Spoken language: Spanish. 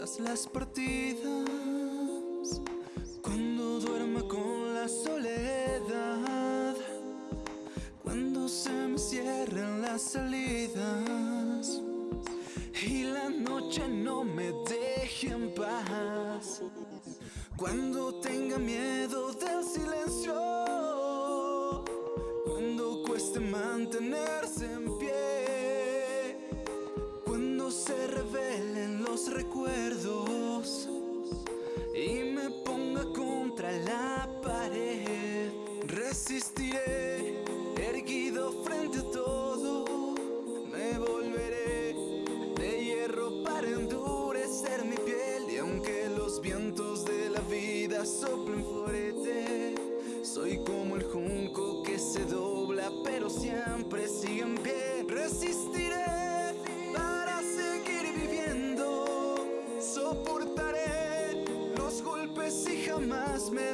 las partidas. Cuando duerma con la soledad. Cuando se me cierren las salidas. Y la noche no me deje en paz. Cuando tenga miedo del silencio. Cuando cueste mantenerse Resistiré, erguido frente a todo. Me volveré de hierro para endurecer mi piel. Y aunque los vientos de la vida soplen fuerte, soy como el junco que se dobla, pero siempre sigue en pie. Resistiré para seguir viviendo. Soportaré los golpes y jamás me